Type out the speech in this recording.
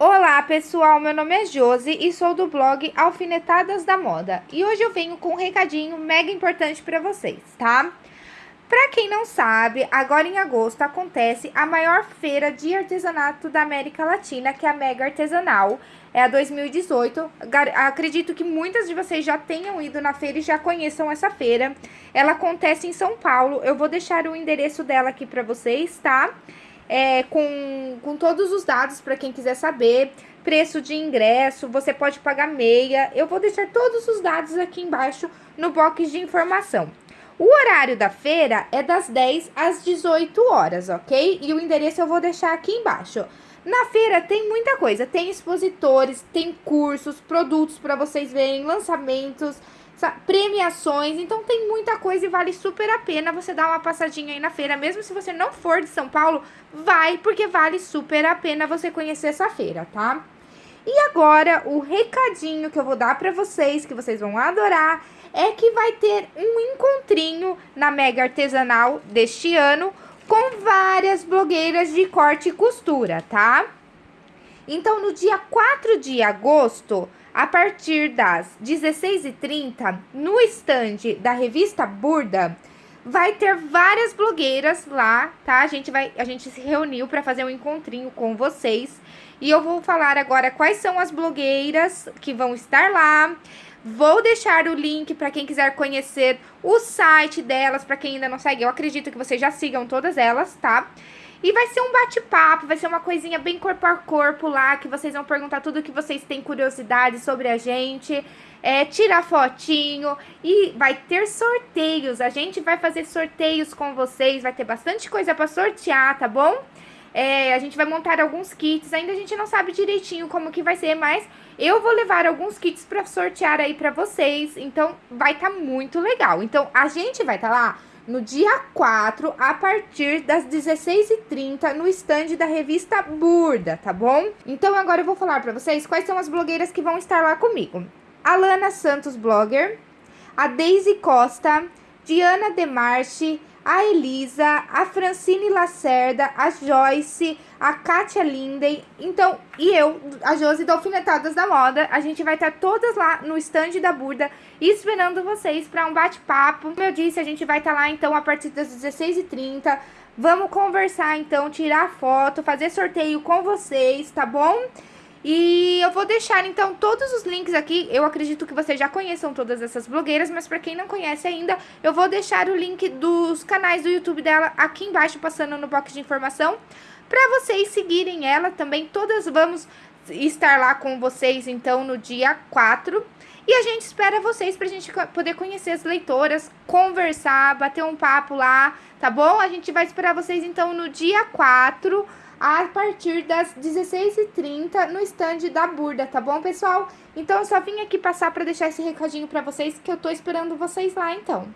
Olá pessoal, meu nome é Josi e sou do blog Alfinetadas da Moda e hoje eu venho com um recadinho mega importante para vocês, tá? Para quem não sabe, agora em agosto acontece a maior feira de artesanato da América Latina, que é a Mega Artesanal, é a 2018. Acredito que muitas de vocês já tenham ido na feira e já conheçam essa feira. Ela acontece em São Paulo, eu vou deixar o endereço dela aqui para vocês, tá? É, com, com todos os dados para quem quiser saber, preço de ingresso, você pode pagar meia. Eu vou deixar todos os dados aqui embaixo no box de informação. O horário da feira é das 10 às 18 horas, ok? E o endereço eu vou deixar aqui embaixo. Na feira tem muita coisa, tem expositores, tem cursos, produtos para vocês verem, lançamentos, premiações, então tem muita coisa e vale super a pena você dar uma passadinha aí na feira, mesmo se você não for de São Paulo, vai, porque vale super a pena você conhecer essa feira, tá? E agora, o recadinho que eu vou dar pra vocês, que vocês vão adorar, é que vai ter um encontrinho na Mega Artesanal deste ano, com várias blogueiras de corte e costura, tá? Então, no dia 4 de agosto, a partir das 16h30, no estande da revista Burda, vai ter várias blogueiras lá, tá? A gente, vai, a gente se reuniu para fazer um encontrinho com vocês. E eu vou falar agora quais são as blogueiras que vão estar lá. Vou deixar o link para quem quiser conhecer o site delas, para quem ainda não segue. Eu acredito que vocês já sigam todas elas, tá? E vai ser um bate-papo, vai ser uma coisinha bem corpo a corpo lá, que vocês vão perguntar tudo que vocês têm curiosidade sobre a gente, é, tirar fotinho e vai ter sorteios. A gente vai fazer sorteios com vocês, vai ter bastante coisa para sortear, tá bom? É, a gente vai montar alguns kits, ainda a gente não sabe direitinho como que vai ser, mas eu vou levar alguns kits para sortear aí para vocês, então vai estar tá muito legal. Então a gente vai estar tá lá no dia 4, a partir das 16h30, no stand da revista Burda, tá bom? Então agora eu vou falar pra vocês quais são as blogueiras que vão estar lá comigo. Alana Santos Blogger, a Daisy Costa, Diana Demarche, a Elisa, a Francine Lacerda, a Joyce, a Kátia Linden, então, e eu, a Josi da Alfinetadas da Moda, a gente vai estar todas lá no stand da Burda, esperando vocês para um bate-papo. Como eu disse, a gente vai estar lá, então, a partir das 16h30, vamos conversar, então, tirar foto, fazer sorteio com vocês, tá bom? E eu vou deixar, então, todos os links aqui. Eu acredito que vocês já conheçam todas essas blogueiras, mas para quem não conhece ainda, eu vou deixar o link dos canais do YouTube dela aqui embaixo, passando no box de informação, para vocês seguirem ela também. Todas vamos estar lá com vocês, então, no dia 4. E a gente espera vocês pra gente poder conhecer as leitoras, conversar, bater um papo lá, tá bom? A gente vai esperar vocês, então, no dia 4 a partir das 16h30 no stand da Burda, tá bom, pessoal? Então, eu só vim aqui passar para deixar esse recadinho para vocês, que eu tô esperando vocês lá, então.